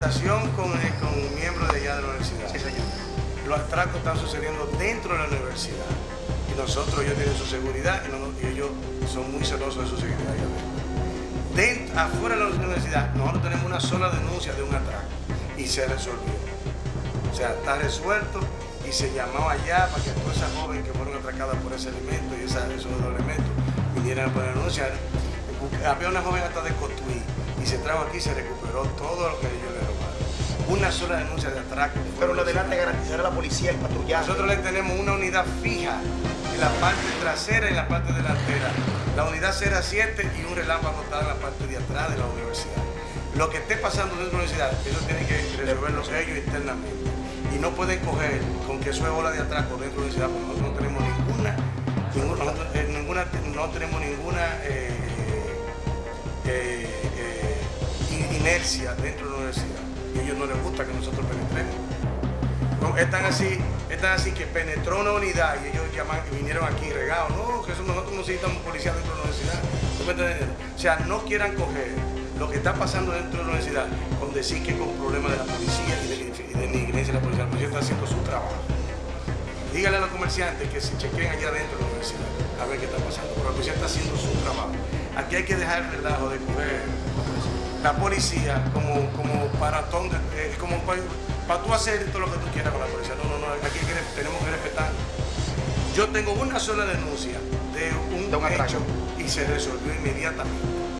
Con, con miembros de allá de la universidad. Señor. Los atracos están sucediendo dentro de la universidad. Y nosotros, ellos tienen su seguridad y, ellos son muy celosos de su seguridad. Dentro, afuera de la universidad, nosotros tenemos una sola denuncia de un atraco y se resolvió. O sea, está resuelto y se llamó allá para que todas esas jóvenes que fueron atracadas por ese elemento y esa, esos elementos vinieran a poner denunciar. Había una joven hasta de Cotuí se trajo aquí y se recuperó todo lo que ellos le robaron. Una sola denuncia de atraco. Pero lo delante garantizar a la policía el patrullaje. Nosotros le tenemos una unidad fija en la parte trasera y en la parte delantera. La unidad 07 y un relámpago está en la parte de atrás de la universidad. Lo que esté pasando dentro de la universidad, ellos tienen que resolverlo ellos internamente. Y no pueden coger con que eso es ola de atraco dentro de la universidad, porque nosotros no tenemos ninguna, ninguna, eh, ninguna no tenemos ninguna eh, eh, inercia dentro de la universidad. Y ellos no les gusta que nosotros penetremos. No, están así, están así que penetró una unidad y ellos llaman y vinieron aquí regados. No, que eso nosotros no necesitamos policía dentro de la universidad. O sea, no quieran coger lo que está pasando dentro de la universidad con decir que con problemas de la policía y de, de de la policía. La policía está haciendo su trabajo. Díganle a los comerciantes que se chequen allá dentro de la universidad a ver qué está pasando. Pero la policía está haciendo su trabajo. Aquí hay que dejar el relajo de coger la policía como, como paratón, eh, como para, para tú hacer todo lo que tú quieras con la policía. No, no, no, aquí que, tenemos que respetar. Yo tengo una sola denuncia de un, de un hecho y se resolvió inmediatamente.